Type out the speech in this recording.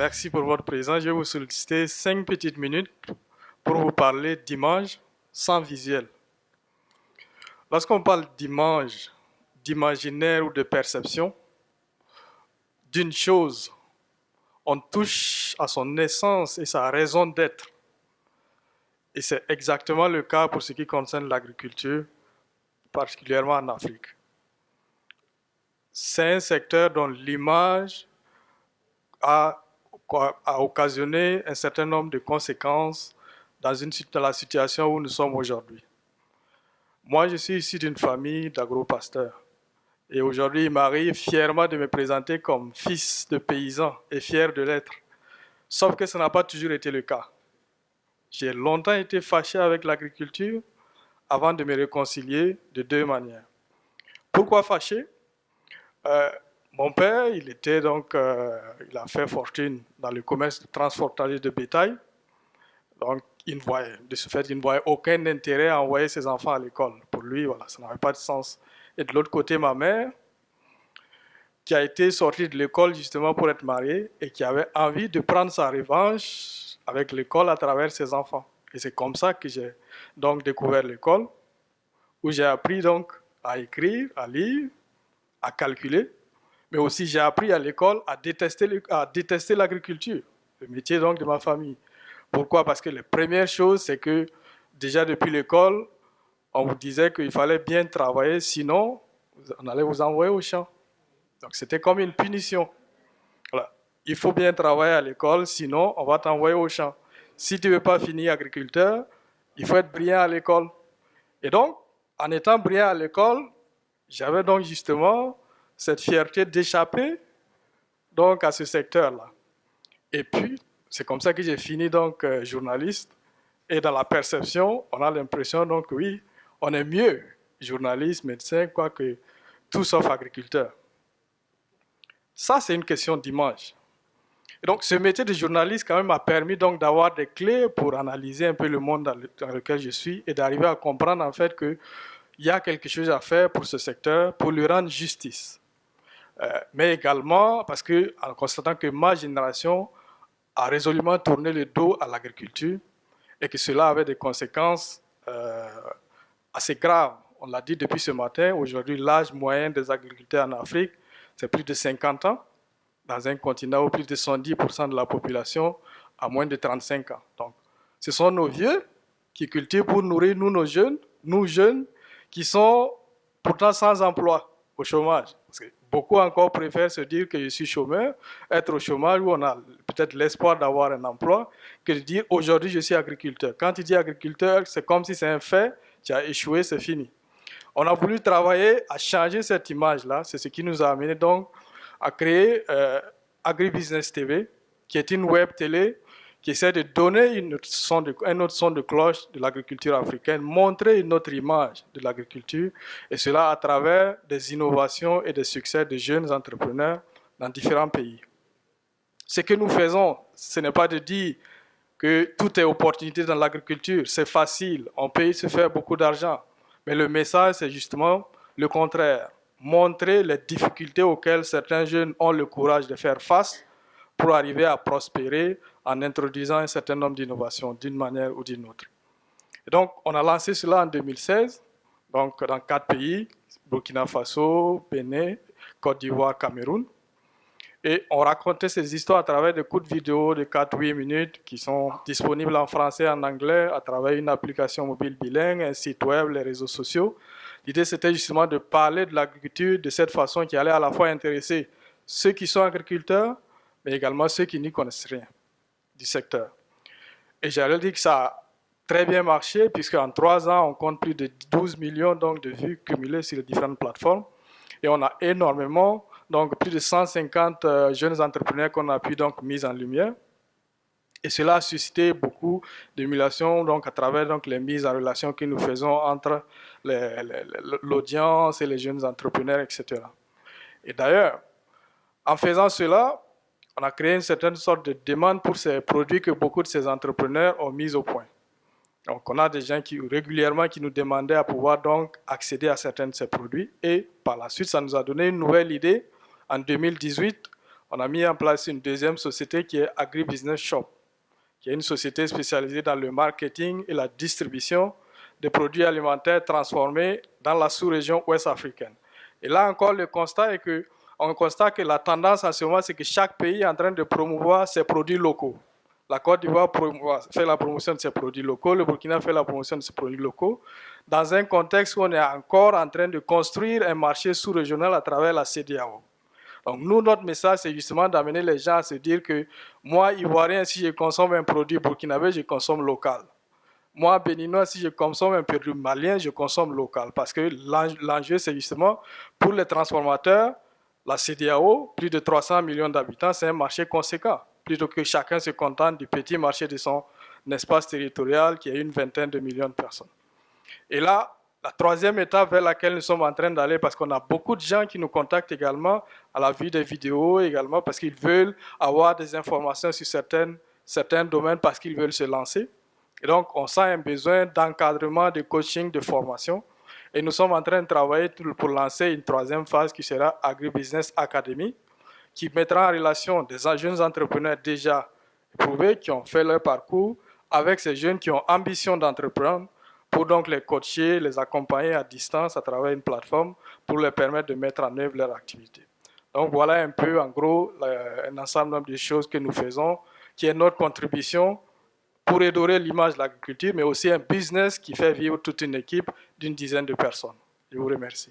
Merci pour votre présence. Je vais vous solliciter cinq petites minutes pour vous parler d'image sans visuel. Lorsqu'on parle d'image, d'imaginaire ou de perception, d'une chose, on touche à son essence et sa raison d'être. Et c'est exactement le cas pour ce qui concerne l'agriculture, particulièrement en Afrique. C'est un secteur dont l'image a, occasionné un certain nombre de conséquences dans la situation où nous sommes aujourd'hui. Moi, je suis issu d'une famille d'agro-pasteurs. Et aujourd'hui, il m'arrive fièrement de me présenter comme fils de paysan et fier de l'être. Sauf que ça n'a pas toujours été le cas. J'ai longtemps été fâché avec l'agriculture avant de me réconcilier de deux manières. Pourquoi fâché? Euh, Mon père, il était donc, euh, il a fait fortune dans le commerce transfrontalier de bétail. Donc, il ne voyait, de ce fait, il ne voyait aucun intérêt à envoyer ses enfants à l'école. Pour lui, voilà, ça n'avait pas de sens. Et de l'autre côté, ma mère, qui a été sortie de l'école justement pour être mariée et qui avait envie de prendre sa revanche avec l'école à travers ses enfants. Et c'est comme ça que j'ai donc découvert l'école, où j'ai appris donc à écrire, à lire, à calculer, mais aussi j'ai appris à l'école à détester, l'agriculture, le métier donc de ma famille. Pourquoi? Parce que la première chose, c'est que déjà depuis l'école, on vous disait qu'il fallait bien travailler, sinon on allait vous envoyer au champ. Donc c'était comme une punition. Voilà. Il faut bien travailler à l'école, sinon on va t'envoyer au champ. Si tu ne veux pas finir agriculteur, il faut être brillant à l'école. Et donc, en étant brillant à l'école, j'avais donc justement cette fierté d'échapper donc à ce secteur-là. Et puis, c'est comme ça que j'ai fini donc euh, journaliste. Et dans la perception, on a l'impression donc oui, on est mieux journaliste, médecin, quoi que tout sauf agriculteur. Ça, c'est une question d'image. Et donc, ce métier de journaliste, quand même, m'a permis donc d'avoir des clés pour analyser un peu le monde dans, lequel je suis et d'arriver à comprendre en fait qu'il y a quelque chose à faire pour ce secteur, pour lui rendre justice. Euh, mais également parce que, en constatant que ma génération a résolument tourné le dos à l'agriculture et que cela avait des conséquences euh, assez graves. On l'a dit depuis ce matin, aujourd'hui l'âge moyen des agriculteurs en Afrique, c'est plus de 50 ans, dans un continent où plus de 110% de la population a moins de 35 ans. Donc, ce sont nos vieux qui cultivent pour nourrir nous, nos jeunes, nous jeunes, qui sont pourtant sans emploi, au chômage. Beaucoup encore préfèrent se dire que je suis chômeur, être au chômage où on a peut-être l'espoir d'avoir un emploi, que de dire aujourd'hui je suis agriculteur. Quand tu dis agriculteur, c'est comme si c'est un fait, tu as échoué, c'est fini. On a voulu travailler à changer cette image-là, c'est ce qui nous a amené donc à créer euh, AgriBusiness TV, qui est une web télé qui essaie de donner un autre son de cloche de l'agriculture africaine, montrer une autre image de l'agriculture, et cela à travers des innovations et des succès de jeunes entrepreneurs dans différents pays. Ce que nous faisons, ce n'est pas de dire que tout est opportunité dans l'agriculture, c'est facile, on peut y se faire beaucoup d'argent, mais le message, c'est justement le contraire, montrer les difficultés auxquelles certains jeunes ont le courage de faire face pour arriver à prospérer en introduisant un certain nombre d'innovations d'une manière ou d'une autre. Et donc, on a lancé cela en 2016, donc dans quatre pays, Burkina Faso, Bénin, Côte d'Ivoire, Cameroun. Et on racontait ces histoires à travers des coups de vidéo de 4-8 minutes qui sont disponibles en français et en anglais à travers une application mobile bilingue, un site web, les réseaux sociaux. L'idée, c'était justement de parler de l'agriculture de cette façon qui allait à la fois intéresser ceux qui sont agriculteurs, mais également ceux qui n'y connaissent rien du secteur. Et j'allais dire que ça a très bien marché, puisqu'en trois ans, on compte plus de 12 millions donc, de vues cumulées sur les différentes plateformes. Et on a énormément, donc plus de 150 euh, jeunes entrepreneurs qu'on a pu donc mis en lumière. Et cela a suscité beaucoup d'émulation donc à travers donc les mises en relation que nous faisons entre l'audience et les jeunes entrepreneurs, etc. Et d'ailleurs, en faisant cela, on a créé une certaine sorte de demande pour ces produits que beaucoup de ces entrepreneurs ont mis au point. Donc, on a des gens qui régulièrement qui nous demandaient à pouvoir donc accéder à certains de ces produits. Et par la suite, ça nous a donné une nouvelle idée. En 2018, on a mis en place une deuxième société qui est Agribusiness Shop, qui est une société spécialisée dans le marketing et la distribution des produits alimentaires transformés dans la sous-région ouest africaine. Et là encore, le constat est que on constate que la tendance en ce moment, c'est que chaque pays est en train de promouvoir ses produits locaux. La Côte d'Ivoire fait la promotion de ses produits locaux, le Burkina fait la promotion de ses produits locaux, dans un contexte où on est encore en train de construire un marché sous-régional à travers la CDAO. Donc nous, notre message, c'est justement d'amener les gens à se dire que moi, Ivoirien, si je consomme un produit burkinabé, je consomme local. Moi, béninois, si je consomme un produit malien, je consomme local. Parce que l'enjeu, c'est justement pour les transformateurs, la CDAO, plus de 300 millions d'habitants, c'est un marché conséquent. Plutôt que chacun se contente du petit marché de son espace territorial qui a une vingtaine de millions de personnes. Et là, la troisième étape vers laquelle nous sommes en train d'aller, parce qu'on a beaucoup de gens qui nous contactent également à la vue des vidéos, également parce qu'ils veulent avoir des informations sur certains domaines, parce qu'ils veulent se lancer. Et donc, on sent un besoin d'encadrement, de coaching, de formation. Et nous sommes en train de travailler pour lancer une troisième phase qui sera Agribusiness Academy, qui mettra en relation des jeunes entrepreneurs déjà éprouvés, qui ont fait leur parcours, avec ces jeunes qui ont ambition d'entreprendre, pour donc les coacher, les accompagner à distance à travers une plateforme pour leur permettre de mettre en œuvre leur activité. Donc voilà un peu en gros un ensemble de choses que nous faisons, qui est notre contribution pour redorer l'image de l'agriculture, mais aussi un business qui fait vivre toute une équipe d'une dizaine de personnes. Je vous remercie.